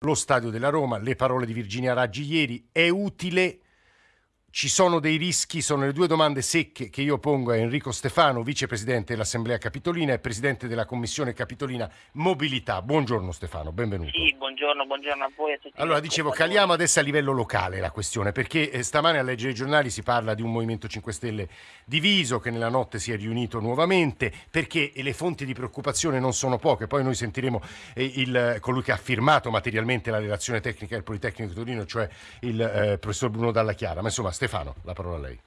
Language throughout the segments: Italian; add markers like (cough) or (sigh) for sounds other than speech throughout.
lo stadio della Roma, le parole di Virginia Raggi ieri, è utile ci sono dei rischi? Sono le due domande secche che io pongo a Enrico Stefano, vicepresidente dell'Assemblea Capitolina e presidente della Commissione Capitolina Mobilità. Buongiorno Stefano, benvenuto. Sì, buongiorno, buongiorno a voi. A tutti allora, dicevo, caliamo adesso a livello locale la questione, perché eh, stamane a leggere i giornali si parla di un Movimento 5 Stelle diviso, che nella notte si è riunito nuovamente, perché le fonti di preoccupazione non sono poche. Poi noi sentiremo eh, il, colui che ha firmato materialmente la relazione tecnica del Politecnico di Torino, cioè il eh, professor Bruno Dalla Chiara. Ma insomma, Stefano, la parola a lei.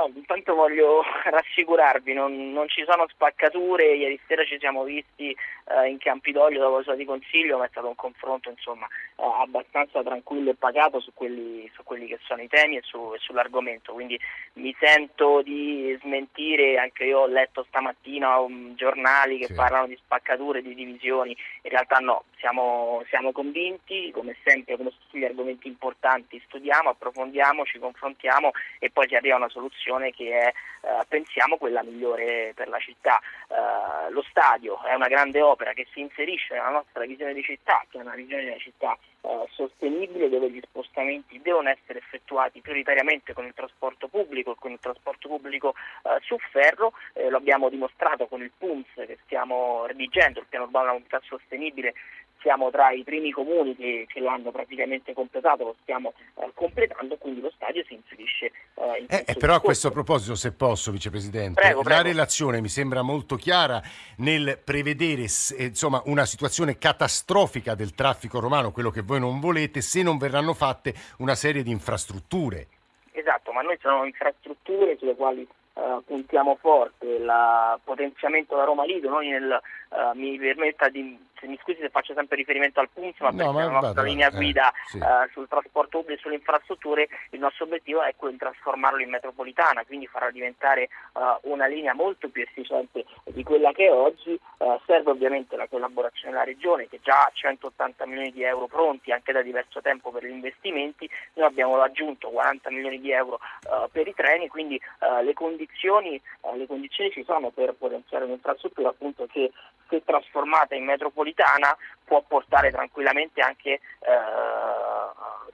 No, intanto voglio (laughs) rassicurarvi, non, non, ci sono spaccature, ieri sera ci siamo visti eh, in Campidoglio dopo la sua di consiglio, ma è stato un confronto insomma, eh, abbastanza tranquillo e pagato su quelli, su quelli, che sono i temi e, su, e, sull'argomento, quindi mi sento di smentire, anche io ho letto stamattina um, giornali che sì. parlano di spaccature, di divisioni, in realtà no, siamo, siamo convinti, come sempre come su tutti gli argomenti importanti studiamo, approfondiamo, ci confrontiamo e poi ci arriva una soluzione che è, eh, pensiamo, quella migliore per la città. Eh, lo stadio è una grande opera che si inserisce nella nostra visione di città, che è una visione di una città eh, sostenibile dove gli spostamenti devono essere effettuati prioritariamente con il trasporto pubblico e con il trasporto pubblico eh, su ferro, eh, lo abbiamo dimostrato con il PUMS che stiamo redigendo, il piano urbano della mobilità sostenibile siamo tra i primi comuni che, che l'hanno praticamente completato, lo stiamo eh, completando, quindi lo stadio si inserisce eh, in eh, eh Però a questo proposito, se posso, Vicepresidente, prego, prego. la relazione mi sembra molto chiara nel prevedere eh, insomma, una situazione catastrofica del traffico romano, quello che voi non volete, se non verranno fatte una serie di infrastrutture. Esatto, ma noi sono infrastrutture sulle quali Uh, puntiamo forte, il potenziamento da Roma Lido, noi nel, uh, mi permetta di mi scusi se faccio sempre riferimento al PUMS, ma no, perché la nostra linea guida eh, sì. uh, sul trasporto pubblico e sulle infrastrutture, il nostro obiettivo è quello di trasformarlo in metropolitana, quindi farla diventare una linea molto più efficiente di quella che è oggi. Serve ovviamente la collaborazione della Regione che già ha 180 milioni di euro pronti anche da diverso tempo per gli investimenti, noi abbiamo aggiunto 40 milioni di euro per i treni, quindi le condizioni, le, condizioni, ci sono per potenziare un'infrastruttura appunto che se trasformata in metropolitana può portare tranquillamente anche eh,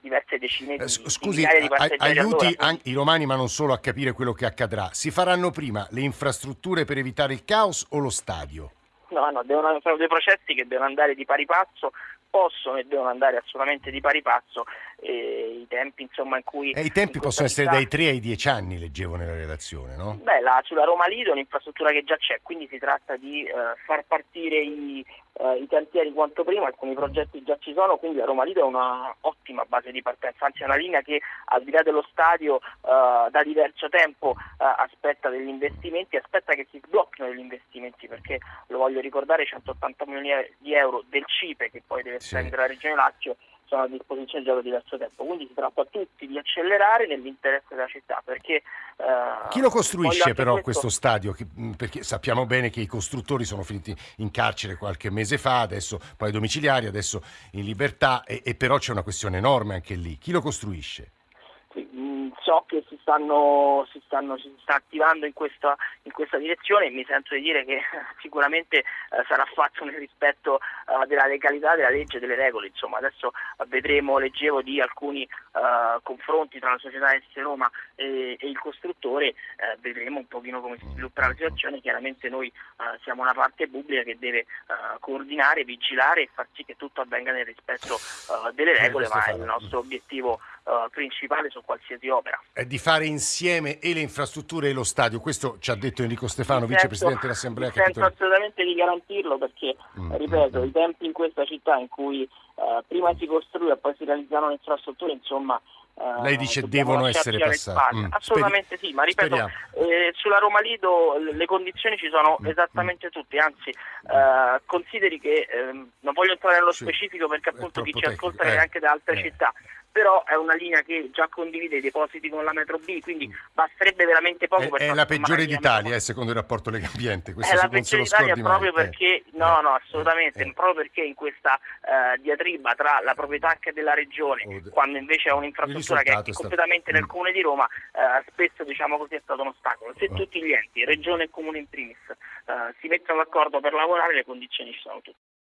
diverse decine di, eh, Scusi, di di aiuti anche i romani ma non solo a capire quello che accadrà. Si faranno prima le infrastrutture per evitare il caos o lo stadio? No, no, devono, sono due processi che devono andare di pari passo, possono e devono andare assolutamente di pari passo eh, i tempi insomma in cui... E i tempi possono essere dai 3 ai 10 anni, leggevo nella relazione, no? Beh, la, sulla Roma Lido è un'infrastruttura che già c'è, quindi si tratta di eh, far partire i, eh, i cantieri quanto prima, alcuni progetti già ci sono, quindi la Roma Lido è una ottima base di partenza, anzi è una linea che al di là dello stadio eh, da diverso tempo eh, aspetta degli investimenti, aspetta che si sblocchino degli investimenti perché lo voglio ricordare 180 milioni di euro del CIPE che poi deve spendere la Regione Lazio sono a disposizione già da diverso tempo, quindi si tratta a tutti di accelerare nell'interesse della città. Perché, eh, Chi lo costruisce però questo... questo stadio? Perché sappiamo bene che i costruttori sono finiti in carcere qualche mese fa, adesso poi domiciliari, adesso in libertà, e, e però c'è una questione enorme anche lì. Chi lo costruisce? So che si, stanno, si, stanno, si sta attivando in questa, in questa, direzione e mi sento di dire che (laughs) sicuramente eh, sarà fatto nel rispetto eh, della legalità, della legge e delle regole. Insomma, adesso eh, vedremo, leggevo di alcuni eh, confronti tra la società S Roma e, e il costruttore, eh, vedremo un pochino come si svilupperà la situazione. Chiaramente noi siamo una parte pubblica che deve coordinare, vigilare e far sì che tutto avvenga nel rispetto delle regole, ma è il nostro obiettivo uh, principale su qualsiasi opera. È di fare insieme e le infrastrutture e lo stadio, questo ci ha detto Enrico Stefano, mi vicepresidente sento, dell'Assemblea Capitolina. Sento assolutamente di garantirlo perché, mm, ripeto, mm, i tempi in questa città in cui uh, prima si costruiva e poi si realizzano le infrastrutture, insomma, Uh, Lei dice devono essere passate. Mm. Assolutamente Speri sì, ma ripeto, eh, sulla Roma Lido le condizioni ci sono mm. esattamente tutte, anzi eh, consideri che eh, non voglio entrare nello sì. specifico perché appunto chi ci ascolta è anche da altre eh. città, però è una linea che già condivide i depositi con la metro B, quindi basterebbe veramente poco è, per È la peggiore d'Italia, eh, secondo il rapporto Lega Ambiente. Questo è la peggiore d'Italia proprio mai. perché, eh. no, no, assolutamente, eh. proprio perché in questa uh, diatriba tra la proprietà anche della regione, oh, quando invece è un'infrastruttura che è completamente nel mm. comune di Roma, spesso diciamo così è stato un ostacolo. Se oh. tutti gli enti, regione e comune in primis, si mettono d'accordo per lavorare, le condizioni ci sono tutte.